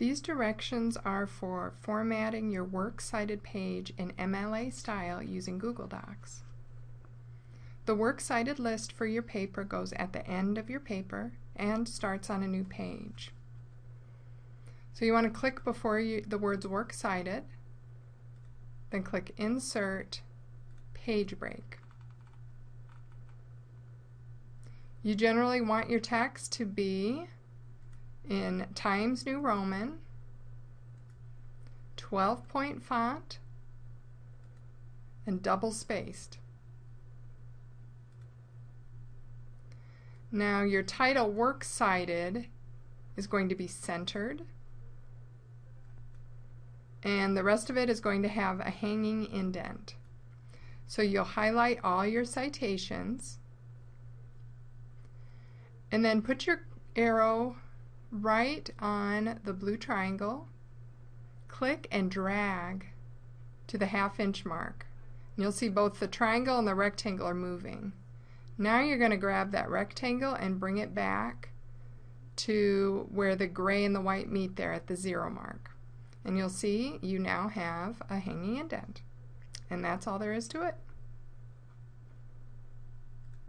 These directions are for formatting your works cited page in MLA style using Google Docs. The works cited list for your paper goes at the end of your paper and starts on a new page. So you want to click before you, the words works cited, then click Insert, Page Break. You generally want your text to be in Times New Roman, 12 point font, and double spaced. Now your title works cited is going to be centered and the rest of it is going to have a hanging indent. So you'll highlight all your citations and then put your arrow right on the blue triangle, click and drag to the half inch mark. And you'll see both the triangle and the rectangle are moving. Now you're going to grab that rectangle and bring it back to where the gray and the white meet there at the zero mark. And you'll see you now have a hanging indent. And that's all there is to it.